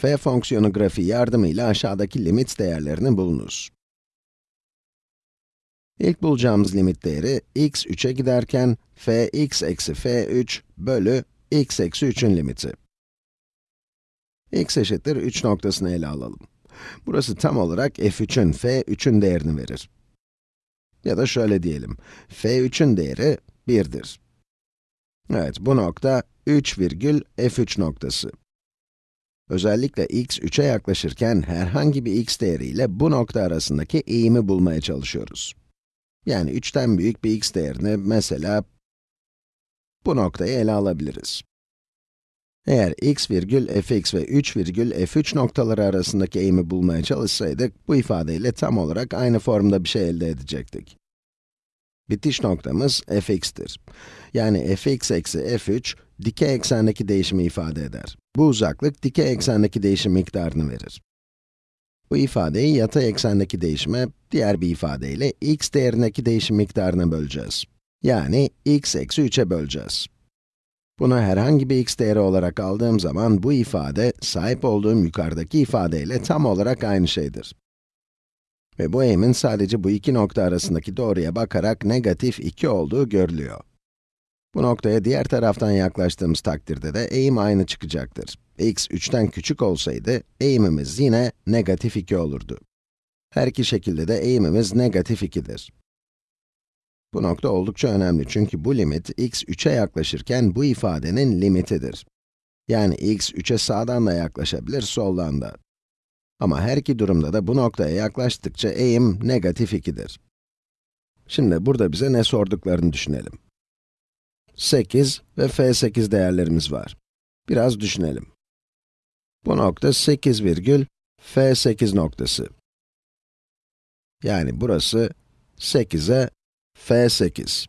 f fonksiyonu grafiği yardımıyla aşağıdaki limit değerlerini bulunuz. İlk bulacağımız limit değeri x 3'e giderken f x eksi f3 bölü x eksi 3'ün limiti. x eşittir 3 noktasını ele alalım. Burası tam olarak f3'ün, f3'ün değerini verir. Ya da şöyle diyelim, f3'ün değeri 1'dir. Evet, bu nokta 3 virgül f3 noktası. Özellikle x 3'e yaklaşırken herhangi bir x değeriyle bu nokta arasındaki eğimi bulmaya çalışıyoruz. Yani 3'ten büyük bir x değerini mesela bu noktayı ele alabiliriz. Eğer x virgül fx ve 3 virgül f3 noktaları arasındaki eğimi bulmaya çalışsaydık, bu ifadeyle tam olarak aynı formda bir şey elde edecektik. Bitiş noktamız fx'tir. Yani fx eksi f3, dikey eksendeki değişimi ifade eder. Bu uzaklık, dikey eksendeki değişim miktarını verir. Bu ifadeyi yatay eksendeki değişime, diğer bir ifadeyle x değerindeki değişim miktarına böleceğiz. Yani x eksi 3'e böleceğiz. Bunu herhangi bir x değeri olarak aldığım zaman bu ifade, sahip olduğum yukarıdaki ifadeyle tam olarak aynı şeydir. Ve bu eğimin sadece bu iki nokta arasındaki doğruya bakarak negatif 2 olduğu görülüyor. Bu noktaya diğer taraftan yaklaştığımız takdirde de eğim aynı çıkacaktır. x 3'ten küçük olsaydı, eğimimiz yine negatif 2 olurdu. Her iki şekilde de eğimimiz negatif 2'dir. Bu nokta oldukça önemli çünkü bu limit x 3'e yaklaşırken bu ifadenin limitidir. Yani x 3'e sağdan da yaklaşabilir, soldan da. Ama her iki durumda da bu noktaya yaklaştıkça eğim negatif 2'dir. Şimdi burada bize ne sorduklarını düşünelim. 8 ve f8 değerlerimiz var. Biraz düşünelim. Bu nokta 8 virgül f8 noktası. Yani burası 8'e f8.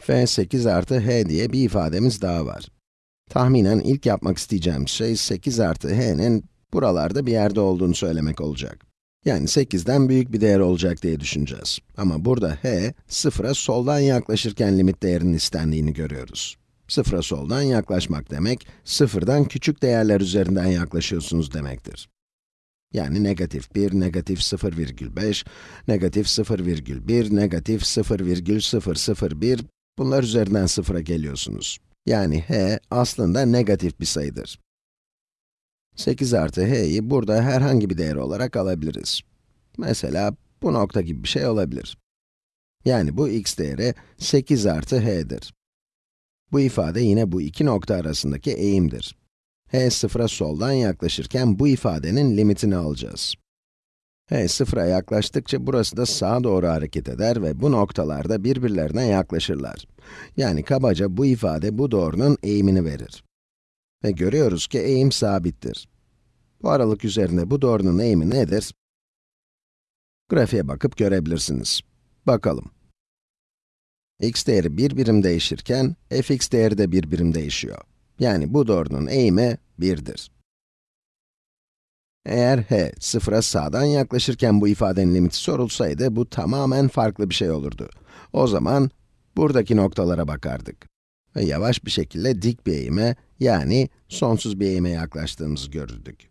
f8 artı h diye bir ifademiz daha var. Tahminen ilk yapmak isteyeceğim şey 8 artı h'nin buralarda bir yerde olduğunu söylemek olacak. Yani 8'den büyük bir değer olacak diye düşüneceğiz. Ama burada h, sıfıra soldan yaklaşırken limit değerinin istendiğini görüyoruz. Sıfıra soldan yaklaşmak demek, sıfırdan küçük değerler üzerinden yaklaşıyorsunuz demektir. Yani negatif 1, negatif 0,5, negatif 0,1, negatif 0,001, bunlar üzerinden sıfıra geliyorsunuz. Yani h aslında negatif bir sayıdır. 8 artı h'yi burada herhangi bir değer olarak alabiliriz. Mesela bu nokta gibi bir şey olabilir. Yani bu x değeri 8 artı h'dir. Bu ifade yine bu iki nokta arasındaki eğimdir. h sıfıra soldan yaklaşırken bu ifadenin limitini alacağız. h sıfıra yaklaştıkça burası da sağa doğru hareket eder ve bu noktalarda birbirlerine yaklaşırlar. Yani kabaca bu ifade bu doğrunun eğimini verir. Ve görüyoruz ki eğim sabittir. Bu aralık üzerinde bu doğrunun eğimi nedir? Grafiğe bakıp görebilirsiniz. Bakalım. x değeri bir birim değişirken, fx değeri de bir birim değişiyor. Yani bu doğrunun eğimi 1'dir. Eğer h, sıfıra sağdan yaklaşırken bu ifadenin limiti sorulsaydı, bu tamamen farklı bir şey olurdu. O zaman, buradaki noktalara bakardık. Ve yavaş bir şekilde dik bir eğime, yani sonsuz bir eğime yaklaştığımızı görürdük.